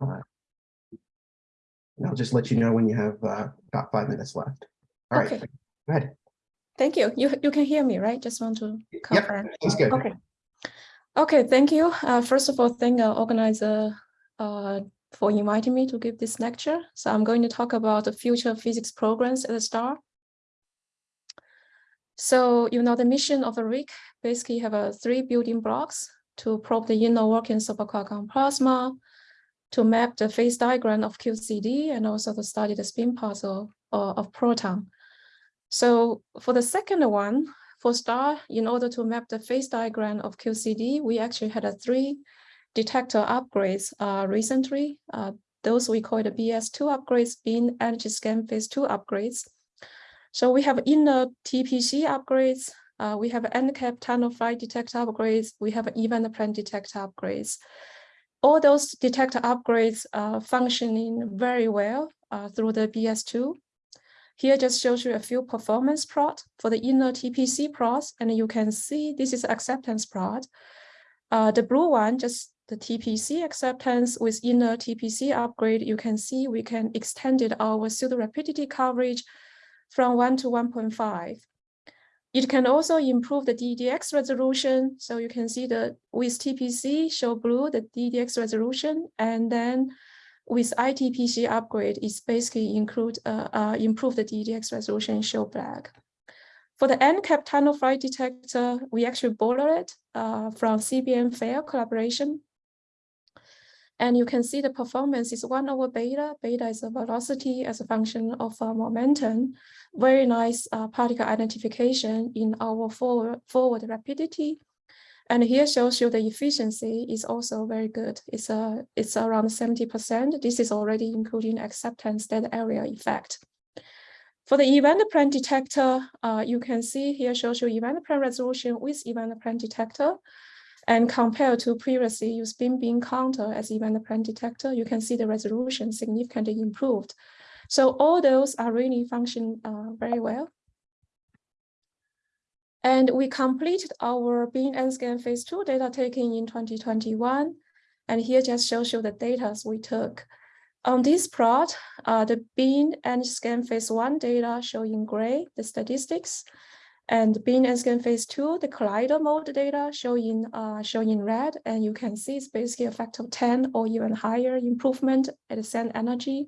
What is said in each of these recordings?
Uh, and I'll just let you know when you have uh, about five minutes left. All right, Okay. go ahead. Thank you. You, you can hear me, right? Just want to confirm. Yep, that's good. Okay. Okay, thank you. Uh, first of all, thank the organizer uh, for inviting me to give this lecture. So I'm going to talk about the future physics programs at the STAR. So, you know, the mission of the RHIC basically have a three building blocks to probe the inner workings of a quark-gluon plasma, to map the phase diagram of QCD, and also to study the spin puzzle uh, of proton. So for the second one, for STAR, in order to map the phase diagram of QCD, we actually had a three detector upgrades uh, recently. Uh, those we call the BS2 upgrades, beam energy scan phase two upgrades. So we have inner TPC upgrades, uh, we have endcap tunnel flight detector upgrades, we have event plane detector upgrades. All those detector upgrades are functioning very well uh, through the BS2. Here just shows you a few performance plot for the inner TPC plots, and you can see this is acceptance plot. Uh, the blue one, just the TPC acceptance with inner TPC upgrade, you can see we can extended our pseudo rapidity coverage from 1 to 1.5. It can also improve the DDX resolution. So you can see that with TPC show blue, the DDX resolution, and then with ITPC upgrade, it's basically include uh, uh, improve the DDX resolution show black. For the endcap tunnel flight detector, we actually borrow it uh, from CBM FAIR collaboration. And you can see the performance is one over beta. Beta is a velocity as a function of uh, momentum. Very nice uh, particle identification in our forward, forward rapidity. And here shows you the efficiency is also very good. It's, uh, it's around 70%. This is already including acceptance dead area effect. For the event plane detector, uh, you can see here shows you event plane resolution with event plane detector. And compared to previously use beam beam counter as event plane detector, you can see the resolution significantly improved. So all those are really functioning uh, very well. And we completed our beam and scan phase two data taking in 2021. And here just shows you the data we took. On this plot, uh, the beam and scan phase one data show in gray, the statistics. And and scan phase two, the collider mode data show in, uh, in red. And you can see it's basically a factor of 10 or even higher improvement at the same energy.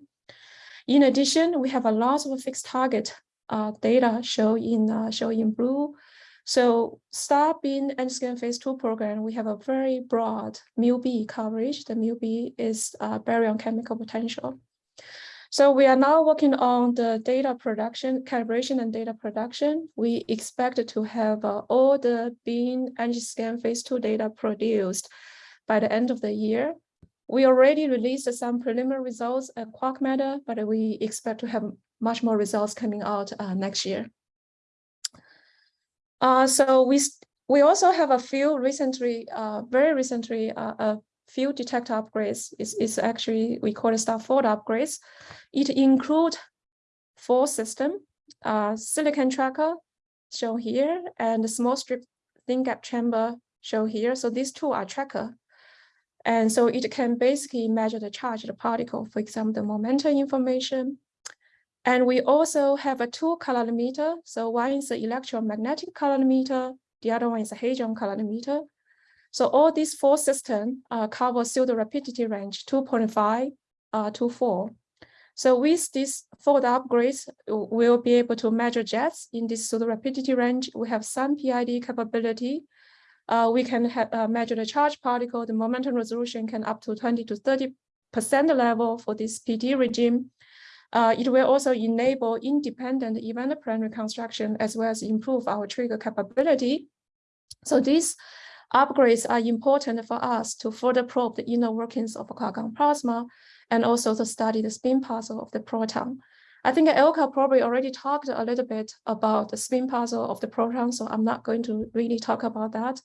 In addition, we have a lot of fixed target uh, data show in, uh, in blue. So STAR beam and scan phase two program, we have a very broad mu-B coverage. The mu-B is uh, baryon chemical potential. So we are now working on the data production, calibration and data production. We expect to have uh, all the beam energy scan phase two data produced by the end of the year. We already released some preliminary results at Quark Matter, but we expect to have much more results coming out uh, next year. Uh, so we we also have a few recently, uh, very recently, few detector upgrades. Is is actually we call it star fold upgrades. It include four system, uh, silicon tracker shown here, and small strip thin gap chamber shown here. So these two are tracker. And so it can basically measure the charge of the particle, for example, the momentum information, and we also have a two calorimeter. So one is the electromagnetic calorimeter, the other one is a hadron calorimeter. So all these four systems uh, cover pseudo rapidity range 2.5 uh, to 4. So with these fold upgrades, we'll be able to measure jets in this pseudo rapidity range. We have some PID capability. Uh, we can uh, measure the charge particle. The momentum resolution can up to 20 to 30 percent level for this PD regime. Uh, it will also enable independent event plane reconstruction as well as improve our trigger capability. So these upgrades are important for us to further probe the inner workings of a quark-gluon plasma and also to study the spin puzzle of the proton. I think Elke probably already talked a little bit about the spin puzzle of the proton, so I'm not going to really talk about that.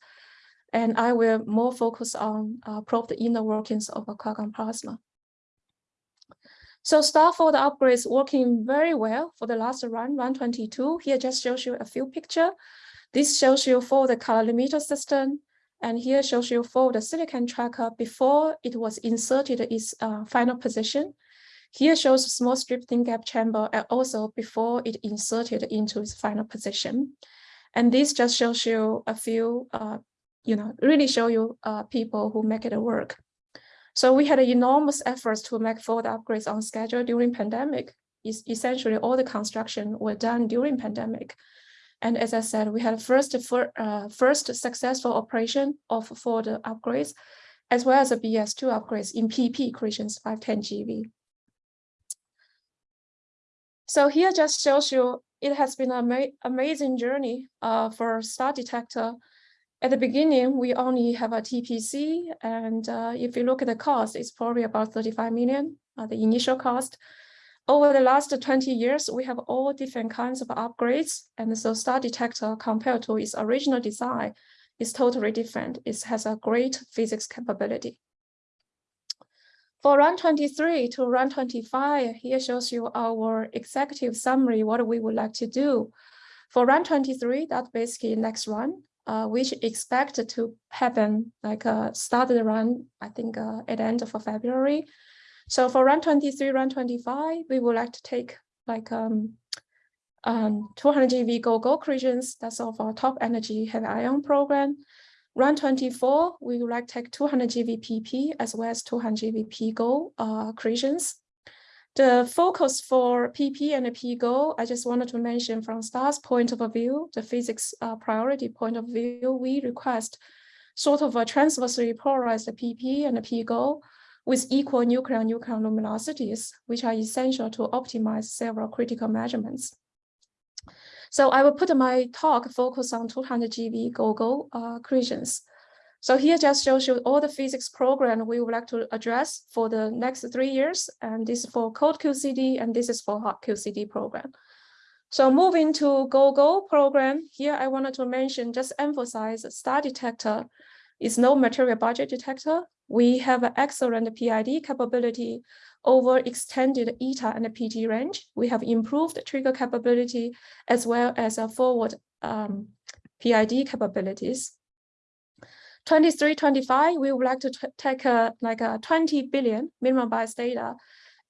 And I will more focus on uh, probe the inner workings of a quark-gluon plasma. So Starfold upgrades working very well for the last run, 122. Here just shows you a few picture. This shows you for the calorimeter system. And here shows you for the silicon tracker before it was inserted its uh, final position. Here shows small strip thin gap chamber and also before it inserted into its final position. And this just shows you a few, uh, you know, really show you uh, people who make it work. So we had enormous efforts to make forward upgrades on schedule during pandemic. Essentially all the construction were done during pandemic. And as I said, we had first for, uh, first successful operation of for the upgrades, as well as the BS2 upgrades in PP creations 510 GV. So here just shows you it has been an ama amazing journey uh, for star detector. At the beginning, we only have a TPC, and uh, if you look at the cost, it's probably about 35 million, uh, the initial cost. Over the last 20 years, we have all different kinds of upgrades, and so star detector compared to its original design is totally different. It has a great physics capability. For run 23 to run 25, here shows you our executive summary, what we would like to do. For run 23, that's basically next run, uh, which expected to happen like uh, start the run, I think uh, at the end of February. So for run 23, run 25, we would like to take like um, um, 200 GeV GoGo accretions, that's of our top energy heavy ion program. Run 24, we would like to take 200 GVPP as well as 200 GVP-Go uh, accretions. The focus for PP and P-Go, I just wanted to mention from STAR's point of view, the physics uh, priority point of view, we request sort of a transversely polarized PP and P-Go with equal nuclear-nuclear luminosities, which are essential to optimize several critical measurements. So I will put my talk focus on 200 GeV GoGo uh, accretions. So here just shows you all the physics program we would like to address for the next three years. And this is for cold QCD and this is for hot QCD program. So moving to GoGo program, here I wanted to mention, just emphasize star detector is no material budget detector. We have excellent PID capability over extended eta and PT range. We have improved trigger capability as well as a forward um, PID capabilities. 23, 25, we would like to take a, like a 20 billion minimum bias data.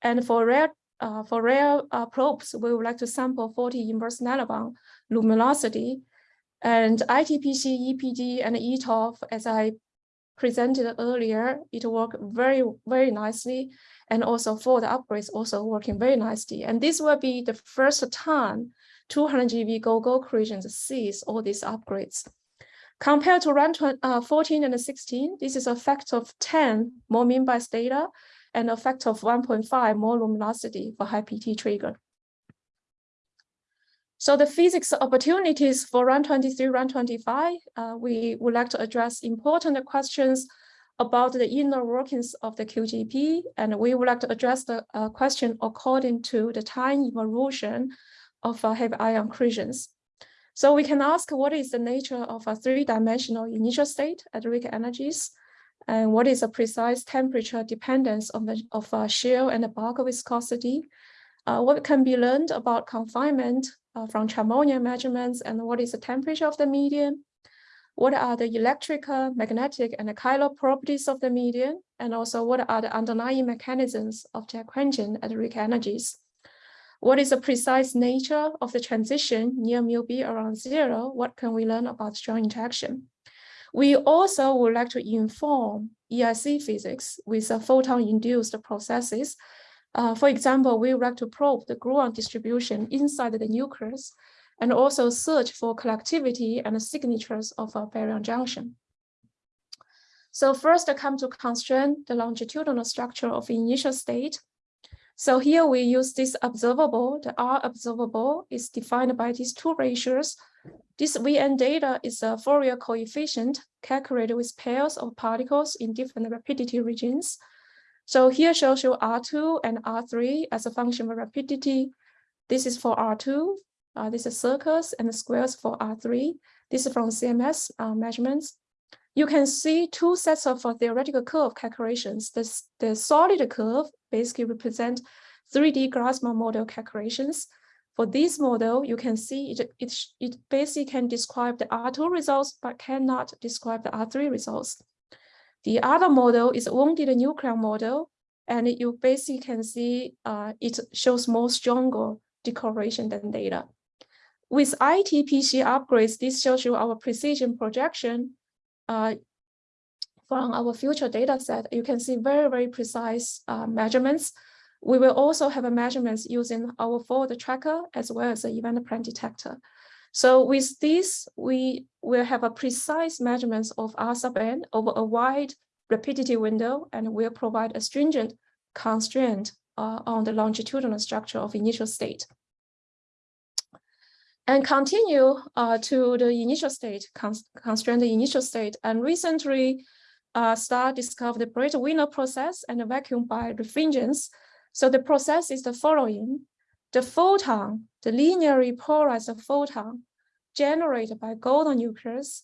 And for rare uh, for rare uh, probes, we would like to sample 40 inverse nanobarn luminosity. And ITPC, EPD, and ETOF, as I presented earlier, it worked very, very nicely. And also for the upgrades also working very nicely. And this will be the first time 200 GeV GoGo creations sees all these upgrades. Compared to run uh, 14 and 16, this is a factor of 10 more mean bias data and a factor of 1.5 more luminosity for high PT trigger. So the physics opportunities for run 23, run 25, uh, we would like to address important questions about the inner workings of the QGP, and we would like to address the uh, question according to the time evolution of uh, heavy ion accretions. So we can ask what is the nature of a three-dimensional initial state at RHIC energies, and what is a precise temperature dependence of, the, of uh, shear and bulk viscosity, uh, what can be learned about confinement Uh, from Charmonium measurements, and what is the temperature of the medium, what are the electrical, magnetic, and chiral properties of the medium, and also what are the underlying mechanisms of the quenching at RHIC energies. What is the precise nature of the transition near mu b around zero? What can we learn about strong interaction? We also would like to inform EIC physics with the photon-induced processes. Uh, for example, we would like to probe the gluon distribution inside the nucleus and also search for collectivity and signatures of a baryon junction. So first I come to constrain the longitudinal structure of initial state. So here we use this observable, the R observable is defined by these two ratios. This VN data is a Fourier coefficient calculated with pairs of particles in different rapidity regions. So here shows you R2 and R3 as a function of rapidity. This is for R2, uh, this is circles and the squares for R3. This is from CMS uh, measurements. You can see two sets of uh, theoretical curve calculations. This, the solid curve basically represent 3D Glasma model calculations. For this model, you can see it, it, it basically can describe the R2 results, but cannot describe the R3 results. The other model is wounded nucleon model, and you basically can see uh, it shows more stronger decorrelation than data. With ITPC upgrades, this shows you our precision projection uh, from our future data set. You can see very, very precise uh, measurements. We will also have measurements using our forward tracker as well as the event plane detector. So with this, we will have a precise measurements of R sub n over a wide rapidity window and will provide a stringent constraint uh, on the longitudinal structure of initial state. And continue uh, to the initial state, cons constrain the initial state. And recently, uh, Star discovered the Breit-Wheeler process and the vacuum birefringence. So the process is the following. The photon, the linearly polarized photon generated by golden nucleus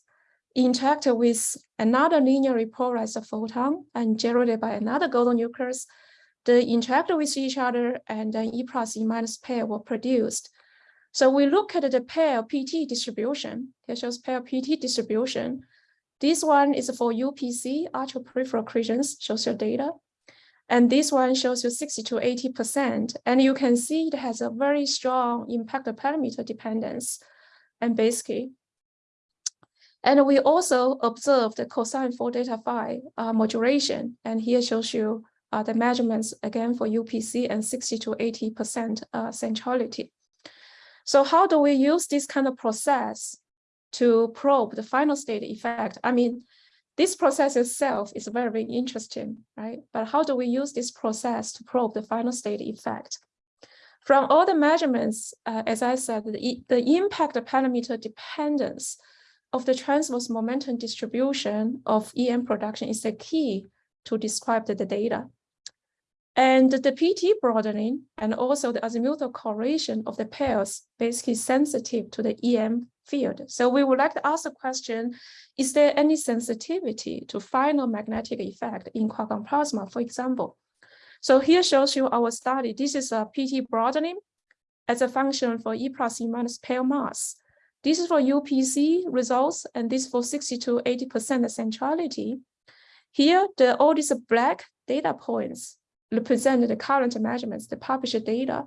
interact with another linearly polarized photon and generated by another golden nucleus. They interact with each other and then E plus E minus pair were produced. So we look at the pair PT distribution. It shows pair PT distribution. This one is for UPC, ultra-peripheral accretions, shows your data. And this one shows you 60 to 80%. And you can see it has a very strong impact parameter dependence and basically. And we also observed the cosine for delta phi uh, modulation. And here shows you uh, the measurements again for UPC and 60 to 80% uh, centrality. So how do we use this kind of process to probe the final state effect? I mean, this process itself is very, interesting, right? But how do we use this process to probe the final state effect? From all the measurements, uh, as I said, the, the impact parameter dependence of the transverse momentum distribution of EM production is the key to describe the, the data. And the PT broadening and also the azimuthal correlation of the pairs basically sensitive to the EM field. So we would like to ask the question, is there any sensitivity to final magnetic effect in quark plasma, for example? So here shows you our study. This is a PT broadening as a function for E plus E minus pair mass. This is for UPC results, and this for 60 to 80% centrality. Here, the all these black data points represent the current measurements, the published data,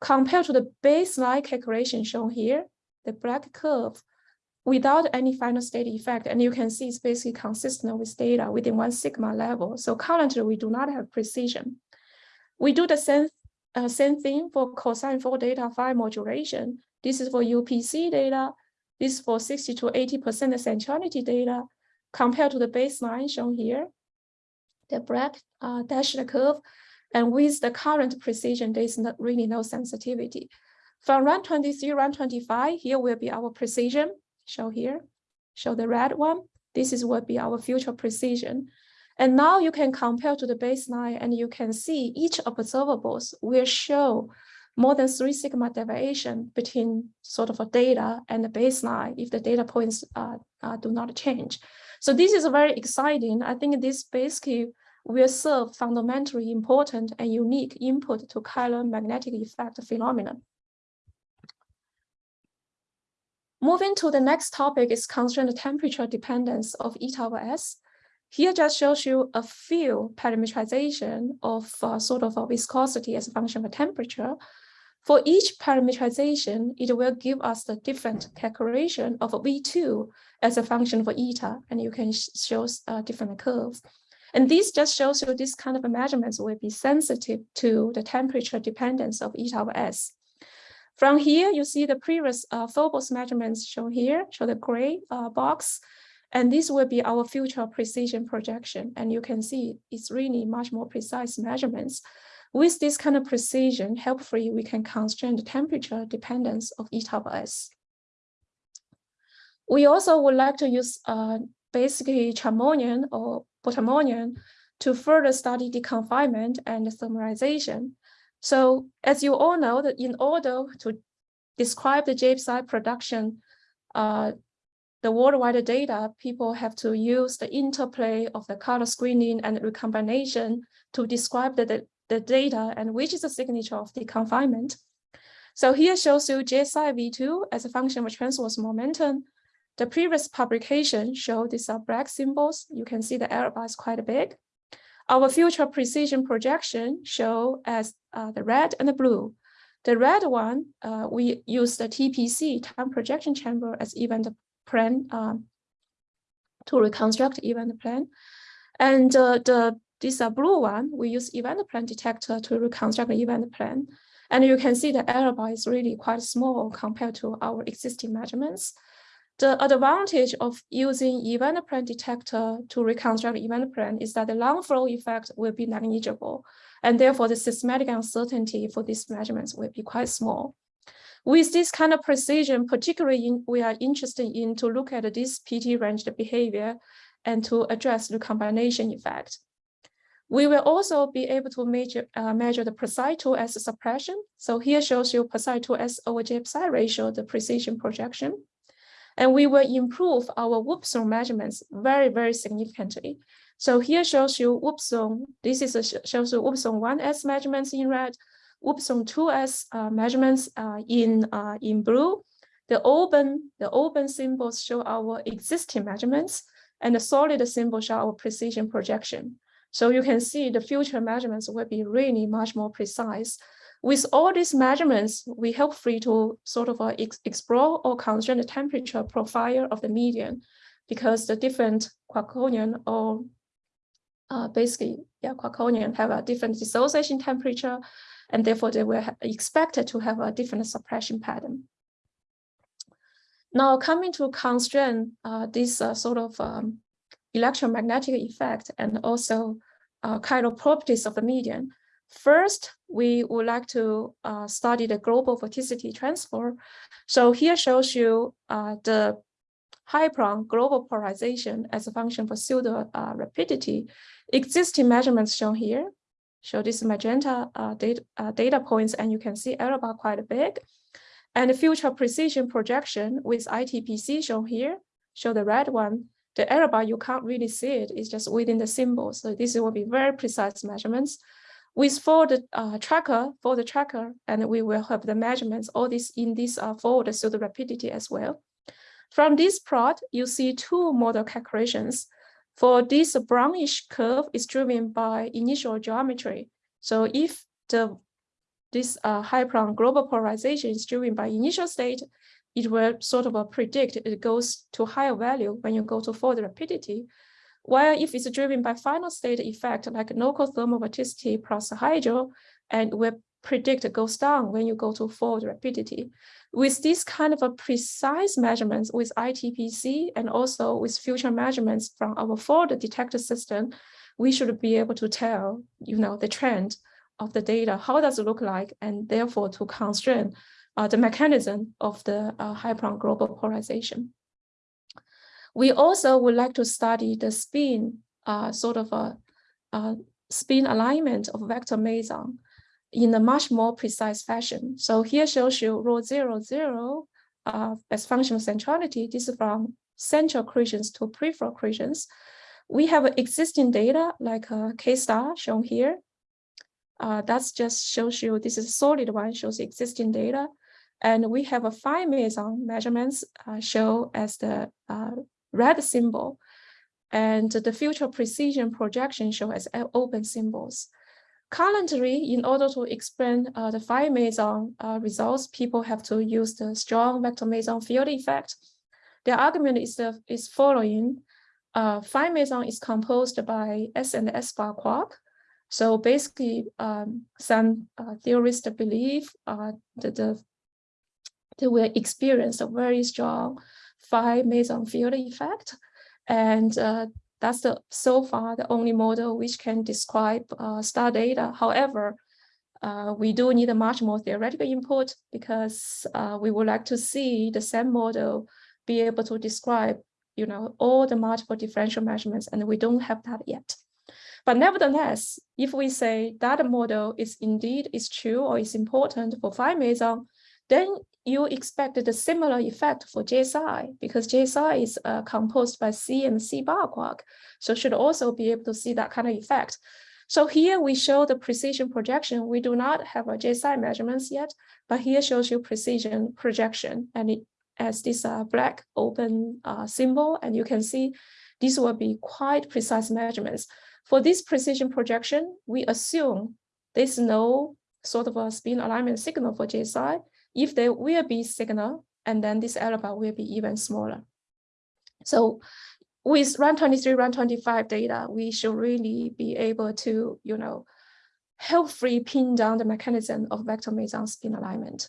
compared to the baseline calculation shown here, the black curve, without any final state effect. And you can see it's basically consistent with data within one sigma level. So currently we do not have precision. We do the same, uh, same thing for cosine 4 delta phi modulation. This is for UPC data. This is for 60 to 80% centrality data compared to the baseline shown here. The black uh, dashed curve and with the current precision, there is not really no sensitivity. From run 23, run 25, here will be our precision, show here, show the red one. This is what will be our future precision. And now you can compare to the baseline and you can see each observables will show more than three sigma deviation between sort of a data and the baseline if the data points uh, uh, do not change. So this is very exciting. I think this basically will serve fundamentally important and unique input to chiral magnetic effect phenomenon. Moving to the next topic is constrained the temperature dependence of eta over S. Here just shows you a few parameterization of uh, sort of a viscosity as a function of temperature. For each parameterization, it will give us the different calculation of V2 as a function for eta, and you can show uh, different curves. And this just shows you this kind of measurements will be sensitive to the temperature dependence of eta over S. From here, you see the previous uh, Phobos measurements shown here, show the gray uh, box, and this will be our future precision projection. And you can see it's really much more precise measurements. With this kind of precision, helpfully, we can constrain the temperature dependence of eta over S. We also would like to use uh, basically Charmonium or Bottomonium to further study the confinement and thermalization. So as you all know that in order to describe the J psi production, uh, the worldwide data, people have to use the interplay of the color screening and recombination to describe the, the, the data and which is the signature of the confinement. So here shows you J psi V2 as a function of transverse momentum. The previous publication showed these are black symbols. You can see the error bar is quite big. Our future precision projection show as uh, the red and the blue. The red one, uh, we use the TPC, time projection chamber as event plane um, to reconstruct event plane. And uh, the this uh, blue one, we use event plane detector to reconstruct the event plane. And you can see the error bar is really quite small compared to our existing measurements. The advantage of using event plane detector to reconstruct event plane is that the non-flow effect will be negligible, and therefore the systematic uncertainty for these measurements will be quite small. With this kind of precision, particularly in, we are interested in to look at this PT ranged behavior and to address the combination effect. We will also be able to measure, uh, measure the precise 2S suppression. So here shows you precise 2S over J psi ratio, the precision projection. And we will improve our Upsilon measurements very, very significantly. So here shows you Upsilon. This is a, shows you Upsilon 1S measurements in red, Upsilon 2S uh, measurements uh, in, uh, in blue. The open, the open symbols show our existing measurements, and the solid symbols show our precision projection. So you can see the future measurements will be really much more precise. With all these measurements, we help free to sort of uh, ex explore or constrain the temperature profile of the median because the different quarkonium or uh, basically, yeah, quarkonium have a different dissociation temperature, and therefore they were expected to have a different suppression pattern. Now coming to constrain uh, this uh, sort of um, electromagnetic effect and also uh, kind of properties of the median. First, we would like to uh, study the global vorticity transfer. So here shows you uh, the Hyperon global polarization as a function for pseudo uh, rapidity. Existing measurements shown here. Show this magenta uh, data, uh, data points, and you can see error bar quite big. And the future precision projection with ITPC shown here, show the red one, the error bar, you can't really see it. It's just within the symbol. So this will be very precise measurements. With for the uh, tracker, for the tracker, and we will have the measurements, all this in this uh, forward the rapidity as well. From this plot, you see two model calculations. For this brownish curve is driven by initial geometry. So if the this uh, global polarization is driven by initial state, it will sort of predict it goes to higher value when you go to forward rapidity. While if it's driven by final state effect, like local thermal vorticity plus hydro, and will predict goes down when you go to forward rapidity. With this kind of a precise measurements with ITPC and also with future measurements from our forward detector system, we should be able to tell, you know, the trend of the data, how does it look like, and therefore to constrain uh, the mechanism of the uh, Hyperon global polarization. We also would like to study the spin, uh, sort of a, a, spin alignment of vector meson in a much more precise fashion. So here shows you rho zero zero uh, as function of centrality. This is from central accretions to peripheral accretions. We have existing data like a K star shown here. Uh, that's just shows you this is solid one, shows existing data. And we have a phi meson measurements uh, show as the uh, red symbol. And the future precision projection show as open symbols. Currently, in order to explain uh, the phi meson uh, results, people have to use the strong vector meson field effect. The argument is, the, is following. Uh, phi meson is composed by S and S bar quark. So basically, um, some uh, theorists believe uh, that the they will experience a very strong phi meson field effect. And uh, that's the so far the only model which can describe uh, star data. However, uh, we do need a much more theoretical input because uh, we would like to see the same model be able to describe you know, all the multiple differential measurements, and we don't have that yet. But nevertheless, if we say that model is indeed is true or is important for phi meson, then you expect a similar effect for J psi because J psi is uh, composed by C and C bar quark. So should also be able to see that kind of effect. So here we show the precision projection. We do not have a J psi measurements yet, but here shows you precision projection and it as this uh, black open uh, symbol, and you can see these will be quite precise measurements. For this precision projection, we assume there's no sort of a spin alignment signal for J psi. If there will be signal, and then this alpha will be even smaller. So with run 23, run 25 data, we should really be able to, you know, helpfully pin down the mechanism of vector meson spin alignment.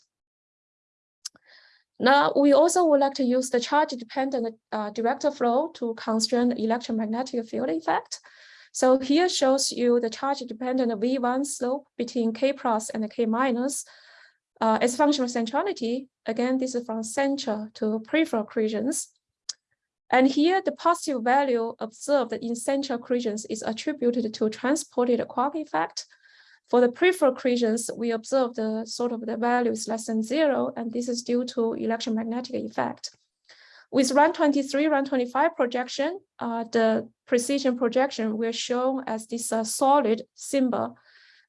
Now, we also would like to use the charge-dependent uh, directed flow to constrain electromagnetic field effect. So here shows you the charge-dependent V1 slope between K plus and K minus uh, as function of centrality. Again, this is from central to peripheral accretions. And here, the positive value observed in central accretions is attributed to transported quark effect. For the peripheral accretions, we observe the sort of the value is less than zero, and this is due to electromagnetic effect. With RAN 23, RAN 25 projection, uh, the precision projection will show as this uh, solid symbol.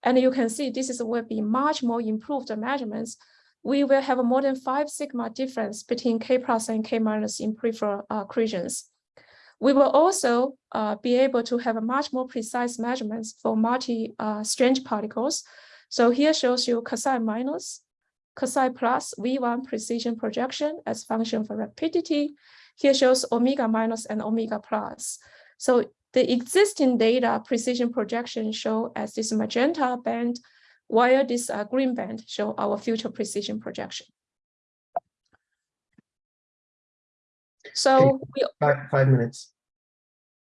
And you can see this is will be much more improved measurements we will have a more than five sigma difference between K plus and K minus in peripheral uh, accretions. We will also uh, be able to have a much more precise measurements for multi-strange uh, particles. So here shows you cosine minus, cosine plus V1 precision projection as function for rapidity. Here shows omega minus and omega plus. So the existing data precision projection show as this magenta band while this uh, green band show our future precision projection. So we, Five, five minutes.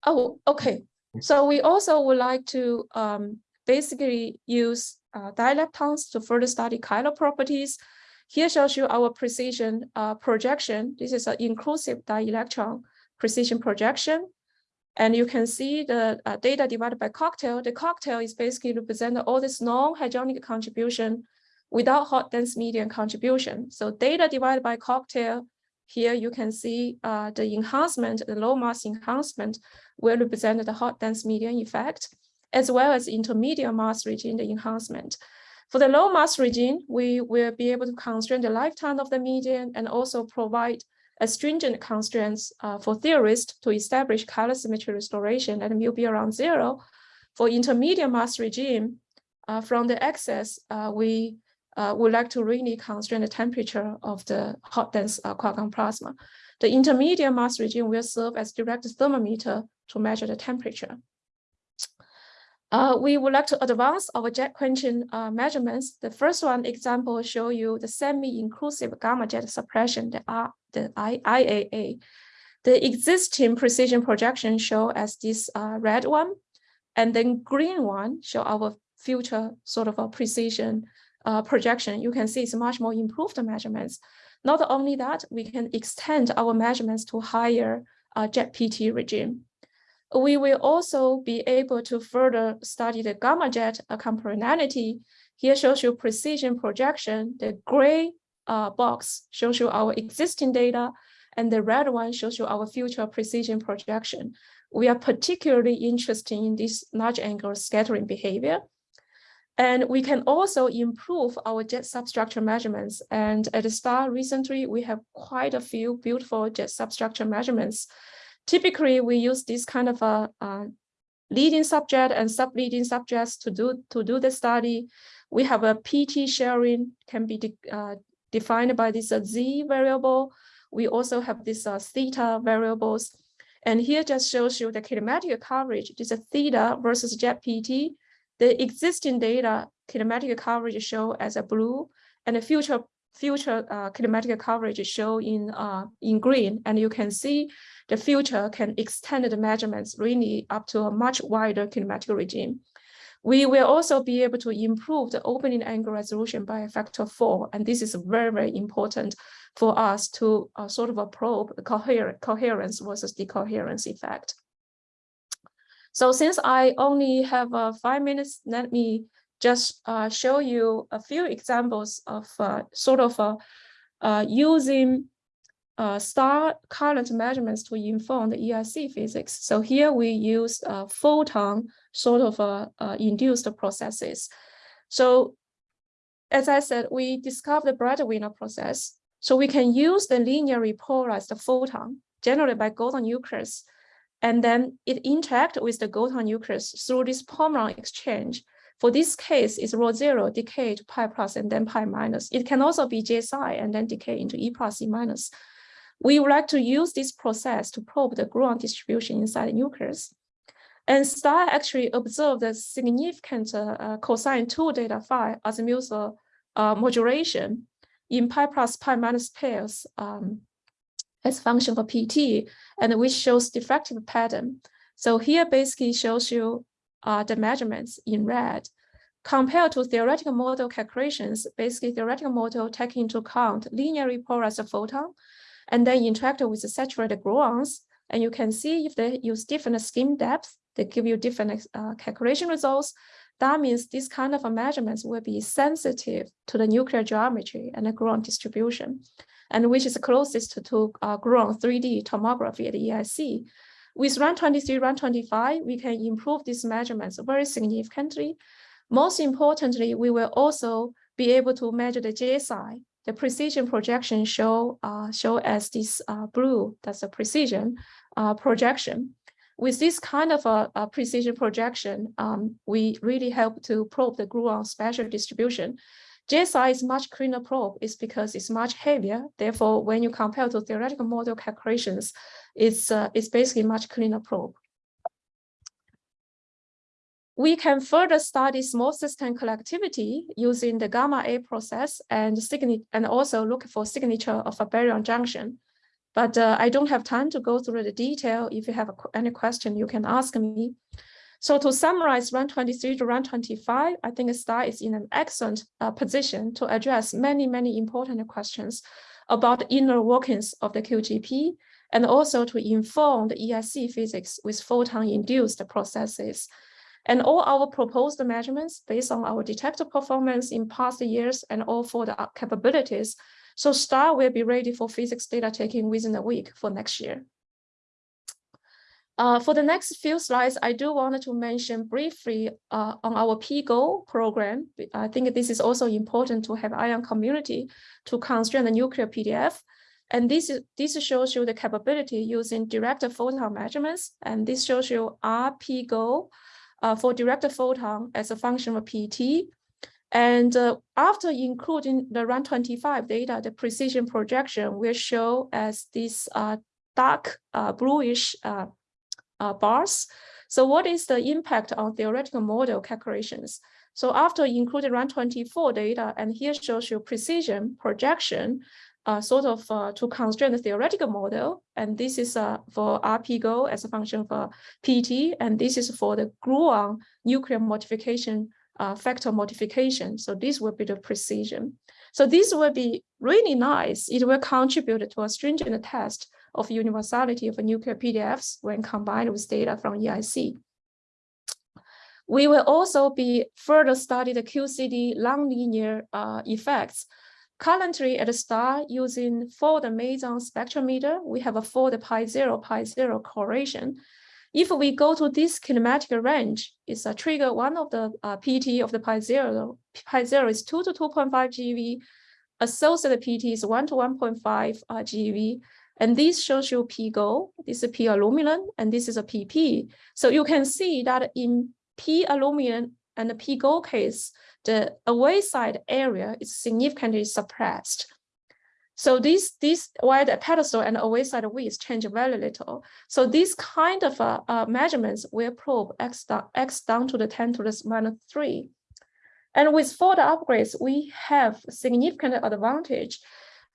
oh, okay. So we also would like to um, basically use uh, to further study chiral properties. Here shows you our precision uh, projection. This is an inclusive dielectron precision projection. And you can see the uh, data divided by cocktail. The cocktail is basically represent all this non-hadronic contribution without hot dense medium contribution. So data divided by cocktail, here you can see uh, the enhancement, the low mass enhancement will represent the hot dense medium effect, as well as intermediate mass regime, the enhancement. For the low mass regime, we will be able to constrain the lifetime of the median and also provide stringent constraints uh, for theorists to establish color symmetry restoration at mu be around zero. For intermediate mass regime, uh, from the excess, uh, we uh, would like to really constrain the temperature of the hot dense uh, quark plasma. The intermediate mass regime will serve as direct thermometer to measure the temperature. Uh, we would like to advance our jet quenching uh, measurements. The first one example show you the semi-inclusive gamma jet suppression, the, R, the I, IAA. The existing precision projection show as this uh, red one, and then green one show our future sort of a precision uh, projection. You can see it's much more improved measurements. Not only that, we can extend our measurements to higher uh, jet PT regime. We will also be able to further study the gamma jet acoplanarity. Here shows you precision projection. The gray uh, box shows you our existing data, and the red one shows you our future precision projection. We are particularly interested in this large angle scattering behavior. And we can also improve our jet substructure measurements. And at the STAR recently, we have quite a few beautiful jet substructure measurements typically we use this kind of a, a leading subjet and sub-leading subjets to do to do the study. We have a PT sharing can be de uh, defined by this uh, z variable. We also have this uh, theta variables. And here just shows you the kinematic coverage. This is a theta versus jet PT. The existing data kinematic coverage show as a blue and the future future uh, kinematic coverage show in uh, in green. And you can see the future can extend the measurements really up to a much wider kinematic regime. We will also be able to improve the opening angle resolution by a factor four, and this is very, very important for us to uh, sort of probe coher coherence versus decoherence effect. So since I only have uh, five minutes, let me just uh, show you a few examples of uh, sort of uh, uh, using uh, star current measurements to inform the EIC physics. So here we use photon sort of induced processes. So as I said, we discovered the Breit-Wheeler process. So we can use the linearly polarized photon generated by golden nucleus, and then it interact with the golden nucleus through this Pomeron exchange. For this case, it's rho zero decay to pi plus and then pi minus. It can also be J psi and then decay into E plus E minus. We would like to use this process to probe the gluon distribution inside the nucleus. And STAR actually observed a significant uh, cosine 2 delta phi azimuthal uh, modulation in pi plus pi minus pairs um, as function for PT, and which shows diffractive pattern. So here basically shows you uh, the measurements in red. Compared to theoretical model calculations, basically theoretical model take into account linearly polarized photon and then interact with the saturated gluons. And you can see if they use different skin depth, they give you different uh, calculation results. That means this kind of measurements will be sensitive to the nuclear geometry and the gluon distribution, and which is closest to, to uh, gluon 3D tomography at EIC. With run 23, run 25, we can improve these measurements very significantly. Most importantly, we will also be able to measure the J psi. The precision projection show uh, show as this uh, blue, that's a precision uh, projection. With this kind of a, a precision projection, um, we really help to probe the gluon spatial distribution. J psi is much cleaner probe is because it's much heavier. Therefore, when you compare to theoretical model calculations, it's, uh, it's basically much cleaner probe. We can further study small system collectivity using the gamma A process and and also look for signature of a baryon junction. But uh, I don't have time to go through the detail. If you have any question, you can ask me. So to summarize RAN 23 to RAN 25, I think STAR is in an excellent uh, position to address many, many important questions about the inner workings of the QGP and also to inform the EIC physics with photon-induced processes. And all our proposed measurements based on our detector performance in past years and all for the capabilities. So STAR will be ready for physics data taking within a week for next year. Uh, for the next few slides, I do want to mention briefly uh, on our PGO program. I think this is also important to have ion community to constrain the nuclear PDF. And this, is, this shows you the capability using direct photon measurements. And this shows you RPGO uh, for direct photon as a function of PT. And uh, after including the run 25 data, the precision projection will show as this uh, dark uh, bluish uh, bars. So what is the impact on theoretical model calculations? So after including RAN 24 data, and here shows you precision projection, uh, sort of uh, to constrain the theoretical model. And this is uh, for RPGO as a function for PT, and this is for the gluon nuclear modification uh, factor modification. So this will be the precision. So this will be really nice. It will contribute to a stringent test of universality of nuclear PDFs when combined with data from EIC. We will also be further study the QCD nonlinear uh, effects Currently at the start using for the Meson spectrometer, we have a for the pi zero, pi zero correlation. If we go to this kinematic range, it's a trigger one of the uh, PT of the pi zero. Pi zero is two to 2.5 GeV. Associated PT is one to 1.5 uh, GeV. And this shows you P this is P aluminum, and this is a PP. So you can see that in P aluminum and the P case, the away side area is significantly suppressed. So this, this while the pedestal and away side width change very little. So these kind of uh, uh, measurements will probe x down, x down to the 10 to the minus 3. And with further upgrades, we have significant advantage.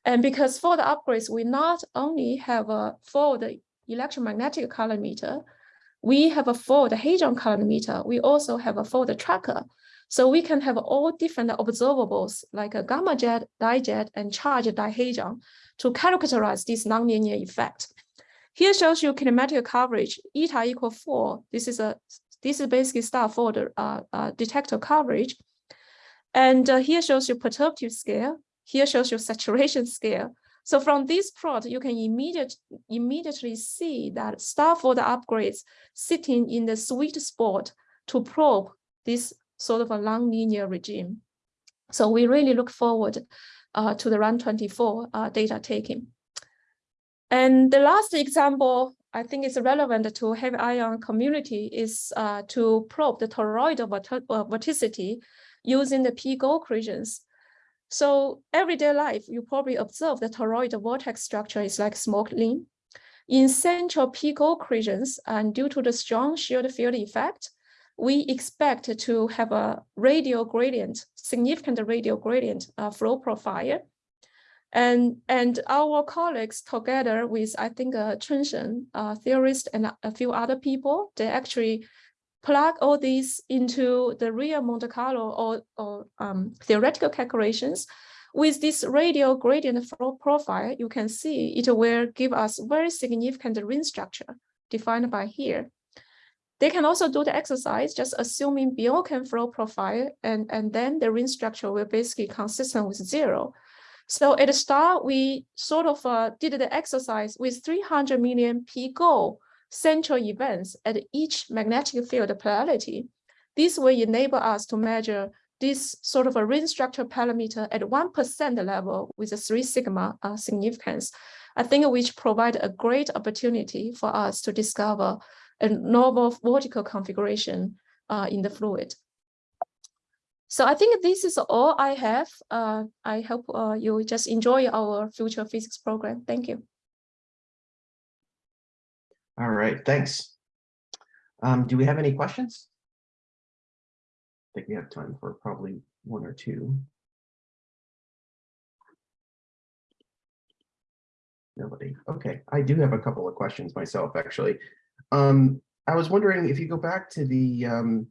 And because for the upgrades, we not only have a for the electromagnetic calorimeter, we have a for the hadron calorimeter, we also have a for the tracker. So we can have all different observables like a gamma jet, dijet, and charge dihadron to characterize this nonlinear effect. Here shows you kinematic coverage, eta equal four. This is a this is basically stuff for the uh, uh, detector coverage. And uh, here shows you perturbative scale. Here shows you saturation scale. So from this plot, you can immediate, immediately see that Stafford upgrades sitting in the sweet spot to probe this sort of a non-linear regime. So we really look forward uh, to the RAN 24 uh, data taking. And the last example I think is relevant to heavy ion community is uh, to probe the toroidal vert uh, vorticity using the P-GO regions. So everyday life, you probably observe the toroidal vortex structure is like smoke ring. In central P-GO regions, and due to the strong shield field effect, we expect to have a radial gradient, significant radial gradient uh, flow profile. And, and our colleagues together with, I think, uh, Chunsheng, uh, theorist and a few other people, they actually plug all these into the real Monte Carlo or, or um, theoretical calculations. With this radial gradient flow profile, you can see it will give us very significant ring structure defined by here. They can also do the exercise, just assuming Bjorken flow profile, and, and then the ring structure will basically consistent with zero. So at the start, we sort of uh, did the exercise with 300 million P-GO central events at each magnetic field polarity. This will enable us to measure this sort of a ring structure parameter at 1% level with a three sigma uh, significance. I think which provide a great opportunity for us to discover a novel vortical configuration uh, in the fluid. So I think this is all I have. Uh, I hope uh, you just enjoy our future physics program. Thank you. All right, thanks. Um, do we have any questions? I think we have time for probably one or two. Nobody. Okay, I do have a couple of questions myself, actually. Um, I was wondering if you go back to the um,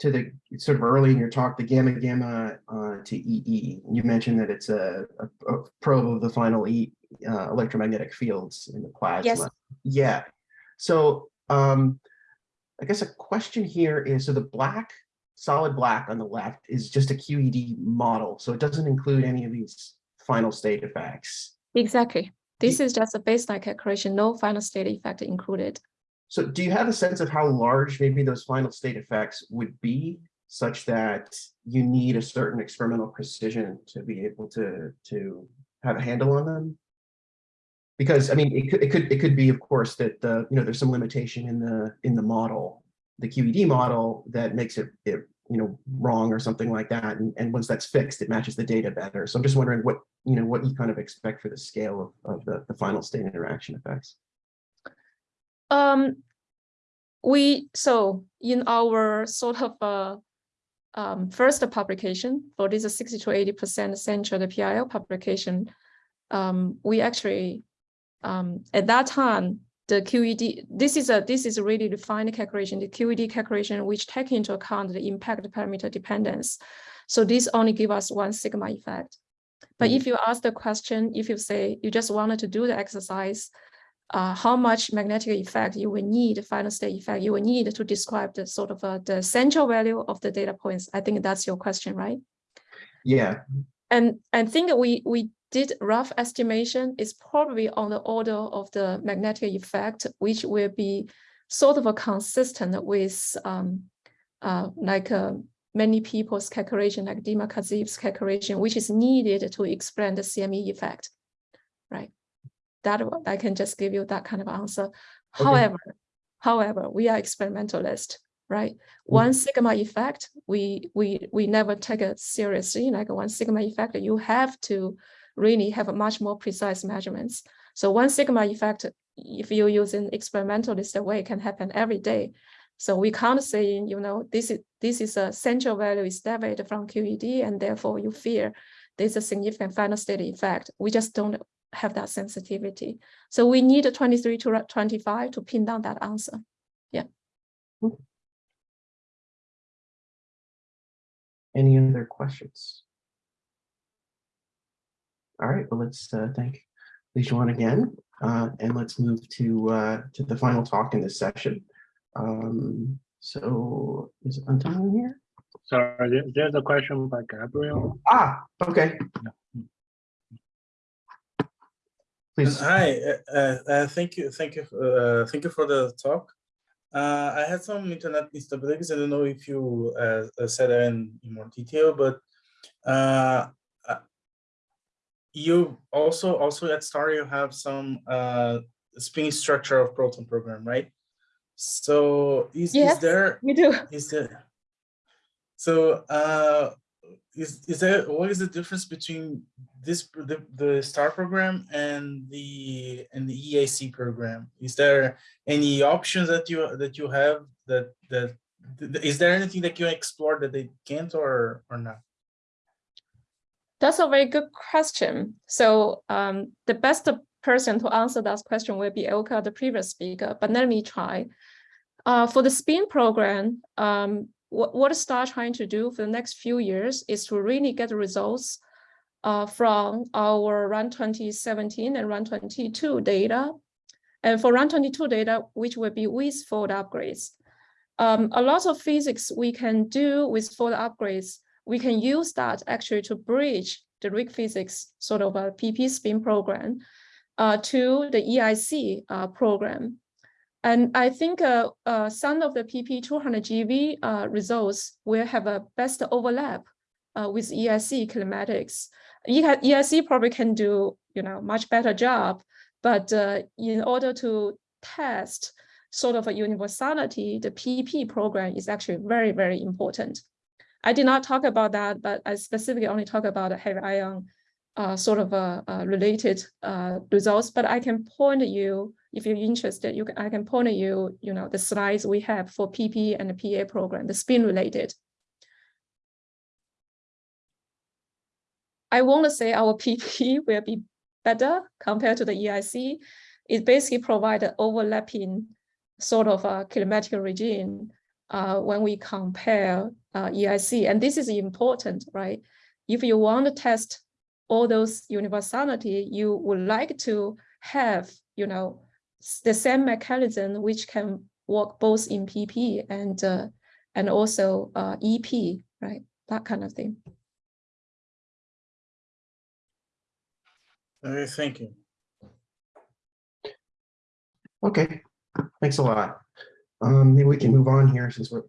to the sort of early in your talk, the gamma gamma uh, to EE. You mentioned that it's a, a, a probe of the final E uh, electromagnetic fields in the plasma. Yes. Yeah. So um, I guess a question here is, so the black, solid black on the left is just a QED model. So it doesn't include any of these final state effects. Exactly. This is just a baseline calculation, no final state effect included. So do you have a sense of how large maybe those final state effects would be such that you need a certain experimental precision to be able to, to have a handle on them? Because I mean, it could, it could, it could be, of course, that the, you know, there's some limitation in the, in the model, the QED model that makes it, it you know, wrong or something like that. And, and once that's fixed, it matches the data better. So I'm just wondering what, you know, what you kind of expect for the scale of, of the, the final state interaction effects. Um, we so in our sort of uh, um, first publication for this 60 to 80 percent central the PRL publication, um, we actually um, at that time the QED this is a this is a really defined calculation the QED calculation which take into account the impact parameter dependence. So this only give us one sigma effect. But mm -hmm. if you ask the question, if you say you just wanted to do the exercise, uh, how much magnetic effect you will need, final state effect you will need to describe the sort of uh, the central value of the data points. I think that's your question, right? Yeah. And I think we we did rough estimation is probably on the order of the magnetic effect, which will be sort of a consistent with um, uh, like uh, many people's calculation, like Dima Kharzeev's calculation, which is needed to explain the CME effect, right? That I can just give you that kind of answer. Okay. However, however, we are experimentalist, right? Mm -hmm. One sigma effect, we we we never take it seriously. Like one sigma effect, you have to really have a much more precise measurements. So one sigma effect, if you use an experimentalist way, can happen every day. So we can't say, you know, this is this is a central value is deviated from QED, and therefore you fear there's a significant final state effect. We just don't have that sensitivity. So we need 23 to 25 to pin down that answer. Yeah. Any other questions? All right, well, let's uh, thank Lijuan again, uh, and let's move to uh, to the final talk in this session. Um, so is Anton here? Sorry, there's a question by Gabriel. Ah, okay. Please, Hi, uh, uh, uh, thank you, thank you, uh, thank you for the talk. Uh, I had some internet instabilities. I don't know if you uh, uh, said that in, in more detail, but uh, uh, you also also at Star you have some uh, spin structure of proton program, right? So is, Yes. is there We do. is there so uh is is there what is the difference between this the, the star program and the and the EIC program is there any options that you that you have that that th- th- is there anything that you explore that they can't or or not That's a very good question. So um, the best person to answer that question will be Elke, the previous speaker, but let me try. Uh, for the SPIN program, um, what, what STAR trying to do for the next few years is to really get the results uh, from our RUN 2017 and RUN 22 data. And for RUN 22 data, which will be with forward upgrades. Um, a lot of physics we can do with forward upgrades we can use that actually to bridge the RHIC physics sort of a PP spin program uh, to the EIC uh, program. And I think uh, uh, some of the PP 200 GeV uh, results will have a best overlap uh, with EIC kinematics. E- EIC probably can do you know much better job, but uh, in order to test sort of a universality, the PP program is actually very, very important. I did not talk about that, but I specifically only talk about the heavy ion uh, sort of related results. But I can point you, if you're interested, you can, I can point you, you know, the slides we have for PP and the PA program, the spin related. I want to say our PP will be better compared to the EIC. It basically provides an overlapping sort of a kinematic regime uh, when we compare uh, EIC. And this is important, right? If you want to test all those universality, you would like to have, you know, the same mechanism which can work both in PP and uh, and also uh, EP, right? That kind of thing. okay thank you okay, thanks a lot. Um, maybe we can move on here since we're